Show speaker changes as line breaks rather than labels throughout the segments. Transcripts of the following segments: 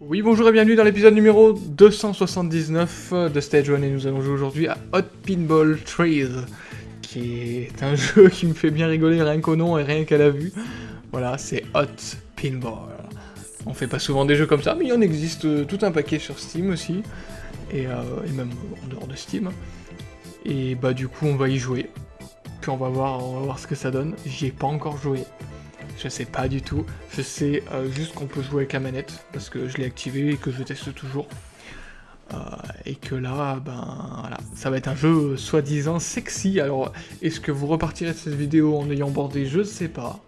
Oui, bonjour et bienvenue dans l'épisode numéro 279 de Stage 1 et nous allons jouer aujourd'hui à Hot Pinball Trail, qui est un jeu qui me fait bien rigoler rien qu'au nom et rien qu'à la vue. Voilà, c'est Hot Pinball. On fait pas souvent des jeux comme ça, mais il en existe tout un paquet sur Steam aussi, et, euh, et même en dehors de Steam. Et bah du coup on va y jouer, puis on va voir, on va voir ce que ça donne. J'y ai pas encore joué, je sais pas du tout. Je sais euh, juste qu'on peut jouer avec la manette, parce que je l'ai activé et que je teste toujours. Euh, et que là, ben voilà, ça va être un jeu euh, soi-disant sexy. Alors, est-ce que vous repartirez de cette vidéo en ayant bordé? Je sais pas.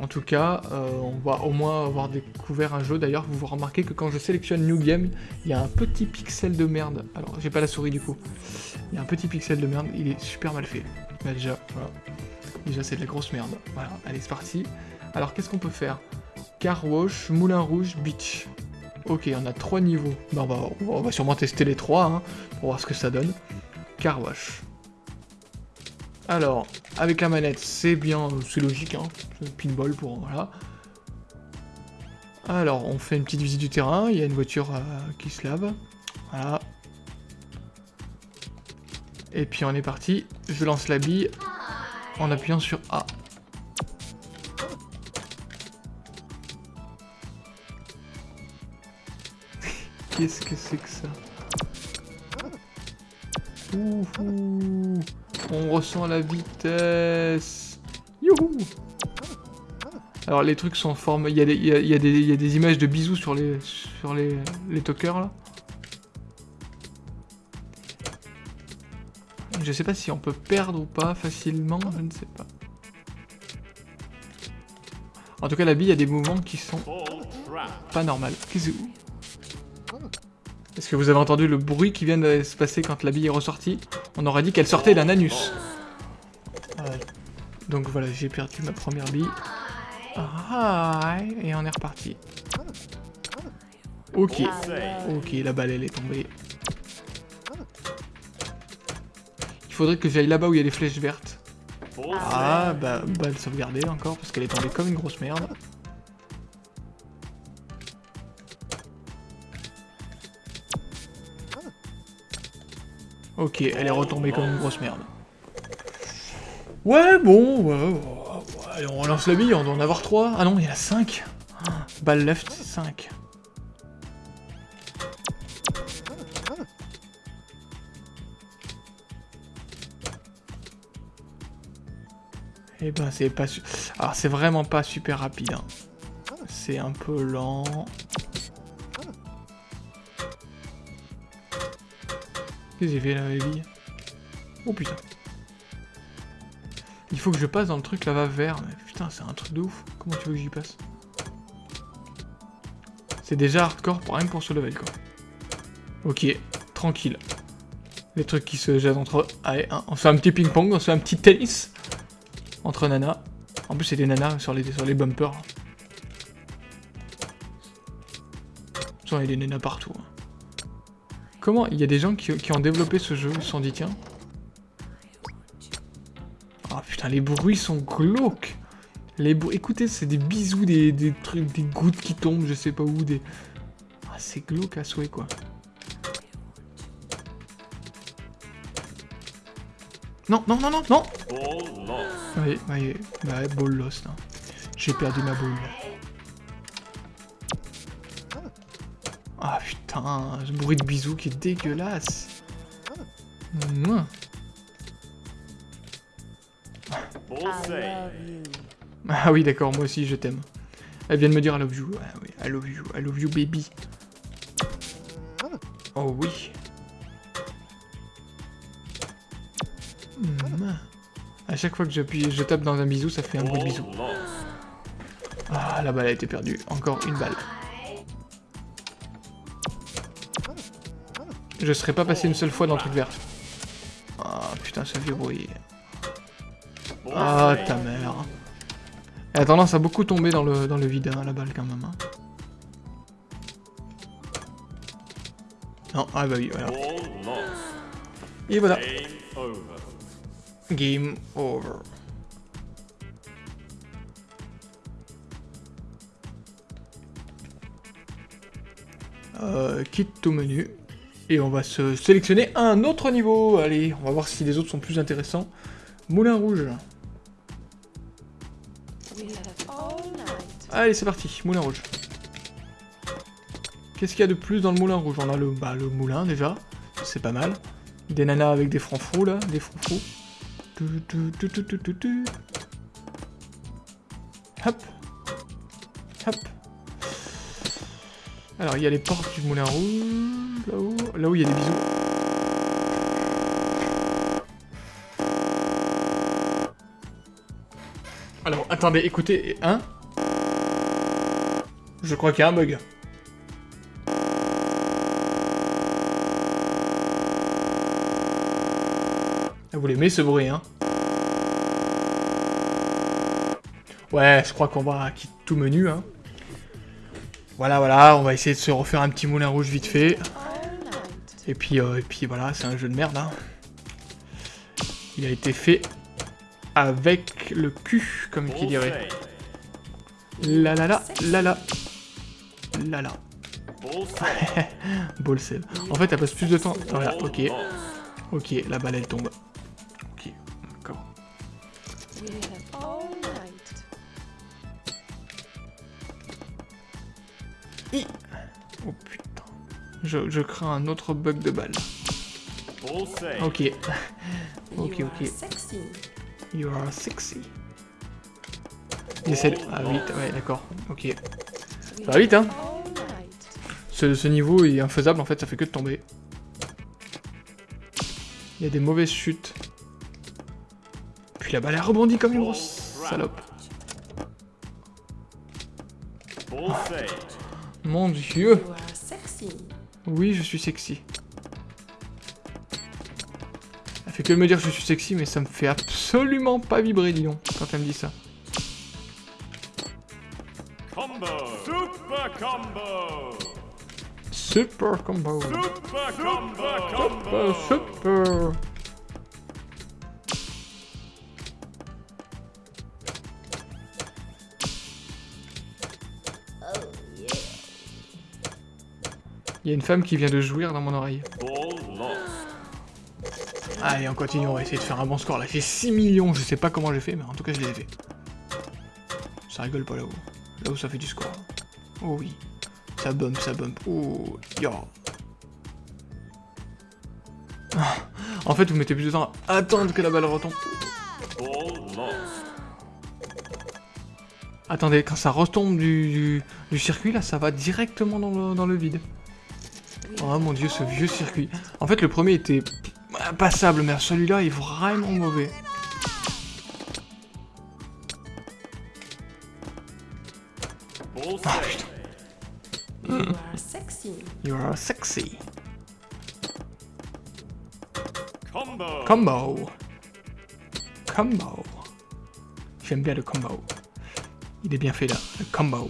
En tout cas, euh, on va au moins avoir découvert un jeu. D'ailleurs, vous remarquez que quand je sélectionne New Game, il y a un petit pixel de merde. Alors, j'ai pas la souris du coup. Il y a un petit pixel de merde, il est super mal fait. Bah, déjà, voilà. Déjà, c'est de la grosse merde. Voilà, allez, c'est parti. Alors, qu'est-ce qu'on peut faire? Car Wash, Moulin Rouge, Beach. Ok, on a trois niveaux. Bah, on, va, on va sûrement tester les trois, hein, pour voir ce que ça donne. Car Wash. Alors, avec la manette, c'est bien, c'est logique, hein. Pinball pour, voilà. Alors, on fait une petite visite du terrain, il y a une voiture euh, qui se lave. Voilà. Et puis on est parti, je lance la bille en appuyant sur A. Qu'est-ce que c'est que ça? Ouhou On ressent la vitesse Youhou Alors les trucs sont en forme... Il y, a des, images de bisous sur les, sur les, les talkers là. Je sais pas si on peut perdre ou pas facilement, je ne sais pas. En tout cas, la bille, il y a des mouvements qui sont pas normaux. Qu'est-ce que Est-ce que vous avez entendu le bruit qui vient de se passer quand la bille est ressortie On aurait dit qu'elle sortait d'un anus. Donc voilà, j'ai perdu ma première bille. Ah, et on est reparti. Ok, ok, la balle elle est tombée. Il faudrait que j'aille là-bas où il y a les flèches vertes. Ah, bah, balle sauvegardée encore, parce qu'elle est tombée comme une grosse merde. Ok, elle est retombée comme une grosse merde. Ouais, bon, ouais, ouais, ouais, on relance la bille, on doit en avoir 3. Ah non, il y en a 5. Balle left, c'est 5. Eh ben, c'est pas... Alors, c'est vraiment pas super rapide. Hein. C'est un peu lent. Que j'ai fait Oh putain. Il faut que je passe dans le truc là-bas vert. Mais putain, c'est un truc de ouf. Comment tu veux que j'y passe? C'est déjà hardcore pour rien pour ce level, quoi. Ok, tranquille. Les trucs qui se jettent entre eux. Allez, on fait un petit ping-pong, on fait un petit tennis entre nanas. En plus, c'est des nanas sur les, sur les bumpers. il y a des nanas partout. Hein. Comment Il y a des gens qui, qui, ont développé ce jeu, ils se sont dit, tiens. Oh, putain, les bruits sont glauques. Les bruits... Écoutez, c'est des bisous, des, des trucs, des gouttes qui tombent, je sais pas où, des... Ah, c'est glauque à souhait, quoi. Non, non, non, non, non Oui, oui, bah, ball lost. Hein. J'ai perdu ma boule. Ah putain, ce bruit de bisous qui est dégueulasse. Mouah. Ah oui, d'accord, moi aussi je t'aime. Elle vient de me dire I love you. Ah oui, I love you, I love you baby. Oh oui. Mmh. À chaque fois que j'appuie, je tape dans un bisou, ça fait un bruit de bisou. Ah, la balle a été perdue. Encore une balle. Je serais pas passé une seule fois dans le truc vert. Ah, putain, ça fait bruit. Ah, ta mère. Elle a tendance à beaucoup tomber dans le, dans le vide, hein, la balle, quand même. Hein. Non, ah bah oui, voilà. Et voilà.
Game over.
Game over. Euh, quitte au menu. Et on va se sélectionner un autre niveau. Allez, on va voir si les autres sont plus intéressants. Moulin rouge. Allez, c'est parti. Moulin rouge. Qu'est-ce qu'il y a de plus dans le moulin rouge? On a le, bah, le moulin déjà. C'est pas mal. Des nanas avec des francs là, des tu. Hop. Hop. Alors, il y a les portes du moulin rouge, là-haut. Là où il y a des bisous. Alors, attendez, écoutez, hein? Je crois qu'il y a un bug. Ah, Vous l'aimez ce bruit, hein? Ouais, je crois qu'on va quitter tout menu, hein. Voilà, voilà, on va essayer de se refaire un petit moulin rouge vite fait. Et puis, euh, et puis voilà, c'est un jeu de merde, hein. Il a été fait avec le cul, comme qui dirait. La la la, la la. La la. Ball save. En fait, elle passe plus de temps. Attends, là, ok. Ok, la balle elle tombe. Je, je crains un autre bug de balle. Ok. ok, ok. You are sexy. J'essaie de... Ah, vite, ouais, d'accord. Ok. Ça va vite, hein ce, ce niveau est infaisable, en fait, ça fait que de tomber. Il y a des mauvaises chutes. Puis la balle, elle rebondit comme une grosse salope. Mon dieu. Oui, je suis sexy. Elle fait que me dire que je suis sexy, mais ça me fait absolument pas vibrer, dis donc, quand elle me dit ça.
Combo. Super combo.
Super combo.
Super combo.
Super, super. Il y a une femme qui vient de jouir dans mon oreille. Allez, on continue, on va essayer de faire un bon score. Là, j'ai 6 millions, je sais pas comment j'ai fait, mais en tout cas, je les ai fait. Ça rigole pas là-haut. Là où ça fait du score. Oh oui. Ça bump, ça bump. Oh, yo. Ah. En fait, vous mettez plus de temps à attendre que la balle retombe. Attendez, quand ça retombe du, circuit, là, ça va directement dans le vide. Oh mon dieu, ce vieux circuit. En fait, le premier était passable, mais celui-là est vraiment mauvais.
You are sexy.
You are sexy.
Combo.
Combo. Combo. J'aime bien le combo. Il est bien fait là, le combo.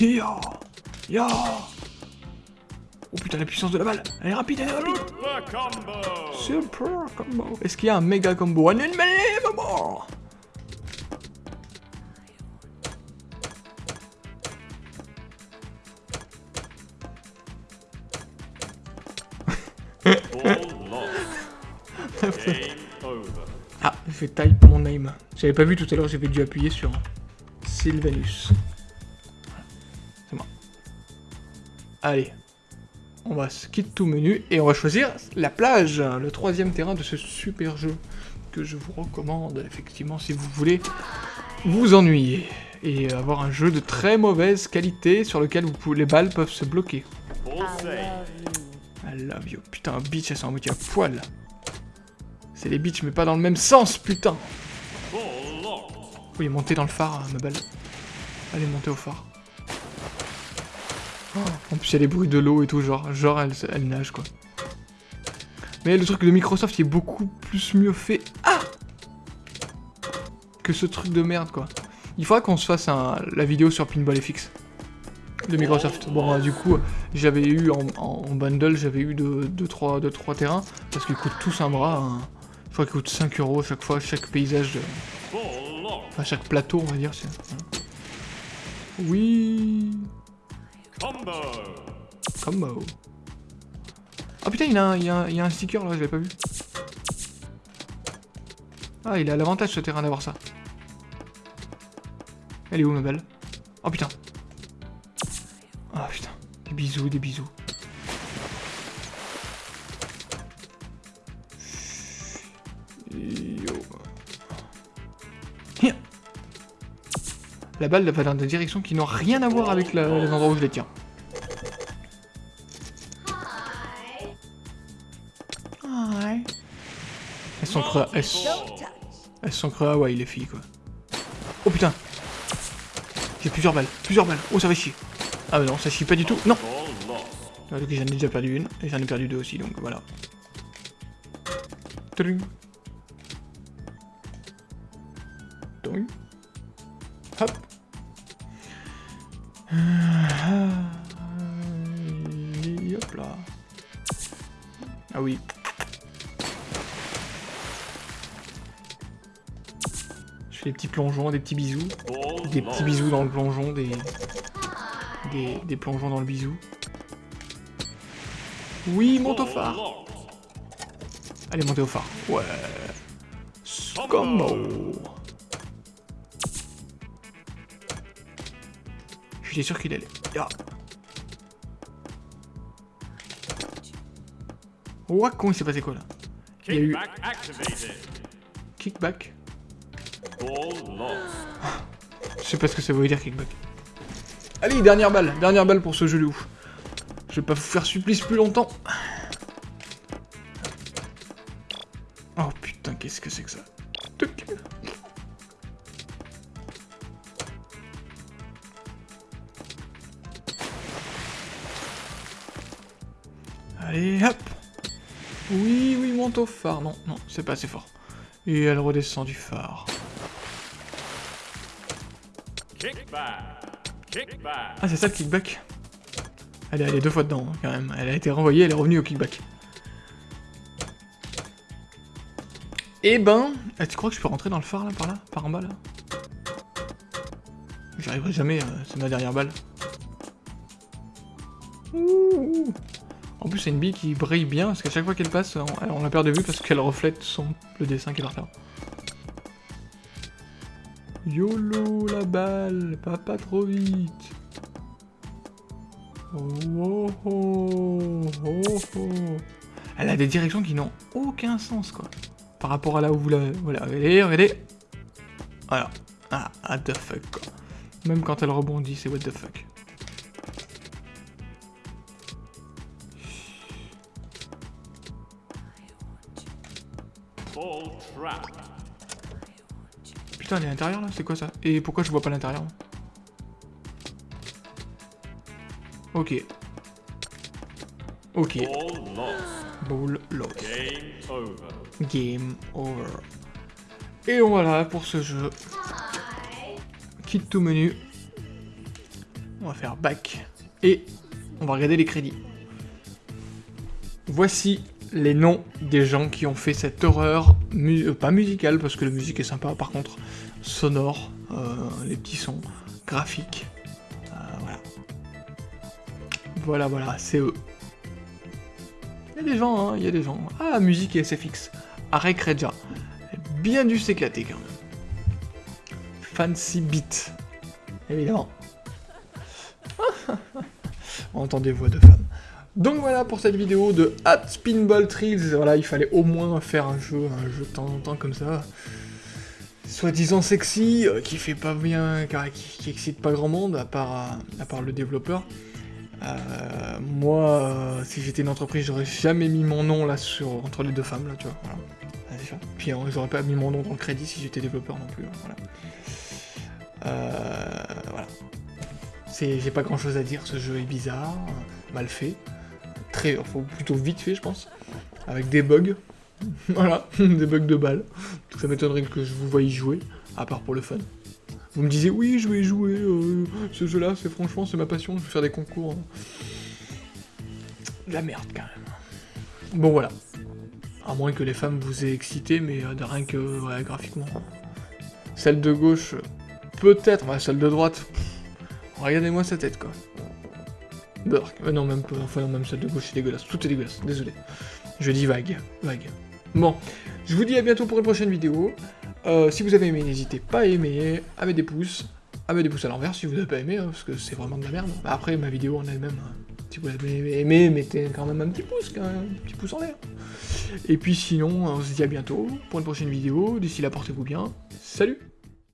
Yo Yo putain, la puissance de la balle Elle est rapide, elle est rapide
Super combo.
Super combo Est-ce qu'il y a un méga combo? Un unbelievable. Ah, je fais type mon name. J'avais pas vu tout à l'heure, j'avais dû appuyer sur Sylvanus. C'est moi. Allez. On va se quitter tout menu et on va choisir la plage, le troisième terrain de ce super jeu que je vous recommande effectivement si vous voulez vous ennuyer et avoir un jeu de très mauvaise qualité sur lequel vous pouvez, les balles peuvent se bloquer. I love you. Putain, bitch, elles sont à moitié à poil. C'est les bitches, mais pas dans le même sens, putain. Oui, montez dans le phare, ma balle. Allez, montez au phare. En plus, il y a les bruits de l'eau et tout, genre, genre elle, elle nage, quoi. Mais le truc de Microsoft, est beaucoup plus mieux fait. Ah Que ce truc de merde, quoi. Il faudra qu'on se fasse un, la vidéo sur Pinball FX. de Microsoft. Bon, euh, du coup, j'avais eu en, bundle, j'avais eu 2-3 deux, trois terrains, parce qu'ils coûtent tous un bras. hein. Je crois qu'ils coûtent 5 euros chaque fois, chaque paysage, de-
lost.
enfin chaque plateau, on va dire. voilà. Oui,
Combo.
combo. Ah putain, il y, a un- il a il a un sticker là, je l'avais pas vu. Ah, il a l'avantage ce terrain d'avoir ça. Elle est où ma belle? Oh putain. Ah putain. Des bisous, des bisous. La balle va dans des directions qui n'ont rien à voir avec la- les endroits où je les tiens. Hi. Elles sont creux. Elles, elles sont creux à Hawaï, les filles, quoi. Oh putain J'ai plusieurs balles, plusieurs balles. Oh, ça va chier. Ah bah non, ça chie pas du tout. Non. Ah, j'en ai déjà perdu une, et j'en ai perdu deux aussi, donc voilà. Tring. Ah oui. Je fais des petits plongeons, des petits bisous. Des petits bisous dans le plongeon, des... Des, plongeons dans le bisou. Oui, monte au phare. Allez, montez au phare. Ouais. Combo. J'étais sûr qu'il allait. Ouah, con, il s'est passé quoi là Il y a eu
Kickback.
Je sais pas ce que ça veut dire kickback. Allez, dernière balle, dernière balle pour ce jeu de ouf. Je vais pas vous faire supplice plus longtemps. Oh putain, qu'est-ce que c'est que ça Tuc. Allez, hop Oui, oui, monte au phare. Non, non, c'est pas assez fort. Et elle redescend du phare. Ah, c'est ça le kickback? Elle est allée deux fois dedans, hein, quand même. Elle a été renvoyée, elle est revenue au kickback. Eh ben... ah, tu crois que je peux rentrer dans le phare, là, par là? Par en bas, là? J'y arriverai jamais, euh, c'est ma dernière balle. Ouh. En plus, c'est une bille qui brille bien, parce qu'à chaque fois qu'elle passe, on, on la perd de vue parce qu'elle reflète son, le dessin qui est par. YOLO la balle, pas, pas trop vite. Oh, oh, oh, oh, oh. Elle a des directions qui n'ont aucun sens, quoi. Par rapport à là où vous la... Voilà, regardez, regardez. Voilà. Ah, what the fuck, quoi. Même quand elle rebondit, c'est what the fuck. Putain, elle est à l'intérieur, là C'est quoi, ça? Et pourquoi je vois pas l'intérieur Ok. Ok.
Ball lost. Game over.
Game over. Et voilà pour ce jeu. Quitte tout menu. On va faire back. Et on va regarder les crédits. Voici les noms des gens qui ont fait cette horreur, euh, pas musicale, parce que la musique est sympa, par contre, sonore, euh, les petits sons, graphiques. Euh, voilà. Voilà, voilà, c'est eux. Il y a des gens, hein, il y a des gens. Ah, musique et SFX. Arek Reja. Bien dû s'éclater quand même. Fancy Beat. Évidemment. On entend des voix de femmes. Donc voilà pour cette vidéo de Hat Spinball Thrills. Voilà, il fallait au moins faire un jeu, un jeu de temps en temps comme ça. Soi-disant sexy, euh, qui fait pas bien, qui, qui excite pas grand monde, à part, euh, à part le développeur. Euh, moi, si j'étais une entreprise, j'aurais jamais mis mon nom là sur entre les deux femmes là, tu vois. Voilà. Ah. Puis j'aurais pas mis mon nom dans le crédit si j'étais développeur non plus. hein, Voilà. Voilà. J'ai pas grand chose à dire. Ce jeu est bizarre, mal fait, très, faut plutôt vite fait, je pense, avec des bugs. voilà, des bugs de balles. Ça m'étonnerait que je vous voyais jouer, à part pour le fun. Vous me disiez, oui, je vais jouer, euh, ce jeu-là, c'est franchement, c'est ma passion, je vais faire des concours. De la merde, quand même. Bon, voilà. À moins que les femmes vous aient excité, mais euh, de rien que, graphiquement. Celle de gauche, peut-être, ouais, celle de droite, regardez-moi sa tête, quoi. Burk. Euh, non, même pas, enfin, non, même celle de gauche, c'est dégueulasse. Tout est dégueulasse, désolé. Je dis vague, vague. Bon, je vous dis à bientôt pour une prochaine vidéo. Euh, si vous avez aimé, n'hésitez pas à aimer, à mettre des pouces, à mettre des pouces à l'envers si vous n'avez pas aimé, hein, parce que c'est vraiment de la merde. Bah, après, ma vidéo en elle-même, hein, si vous l'avez aimé, mettez quand même un petit pouce, quand même, un petit pouce en l'air. Et puis sinon, on se dit à bientôt pour une prochaine vidéo. D'ici là, portez-vous bien. Salut